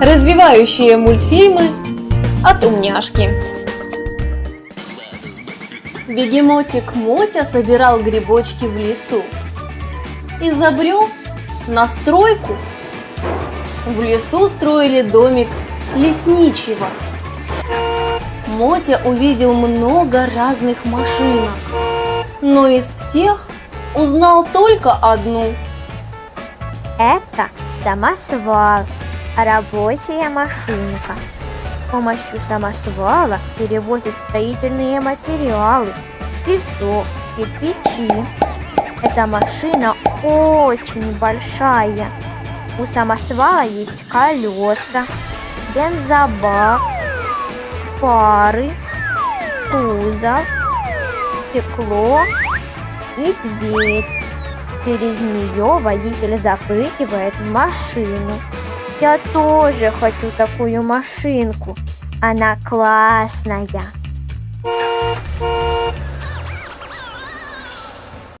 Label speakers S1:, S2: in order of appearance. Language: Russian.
S1: Развивающие мультфильмы от умняшки. Бегемотик Мотя собирал грибочки в лесу и забрел на стройку. В лесу строили домик лесничего. Мотя увидел много разных машинок, но из всех узнал только одну.
S2: Это самосвал, рабочая машинка. С помощью самосвала перевозят строительные материалы, песок, кирпичи. Эта машина очень большая. У самосвала есть колеса, бензобак, фары, кузов, стекло и дверь. Через нее водитель запрыгивает в машину. Я тоже хочу такую машинку. Она классная.